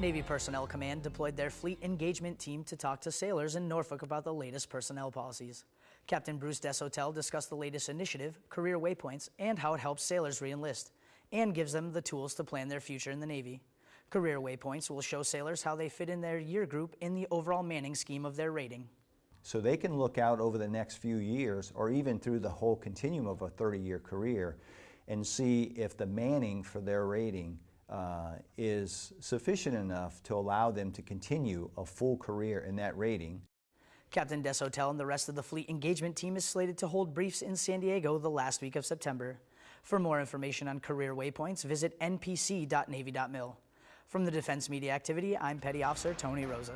Navy Personnel Command deployed their fleet engagement team to talk to sailors in Norfolk about the latest personnel policies. Captain Bruce Deshotel discussed the latest initiative, career waypoints, and how it helps sailors reenlist, and gives them the tools to plan their future in the Navy. Career waypoints will show sailors how they fit in their year group in the overall manning scheme of their rating. So they can look out over the next few years or even through the whole continuum of a 30-year career and see if the manning for their rating uh, is sufficient enough to allow them to continue a full career in that rating. Captain Deshotel and the rest of the fleet engagement team is slated to hold briefs in San Diego the last week of September. For more information on career waypoints, visit npc.navy.mil. From the Defense Media Activity, I'm Petty Officer Tony Rosa.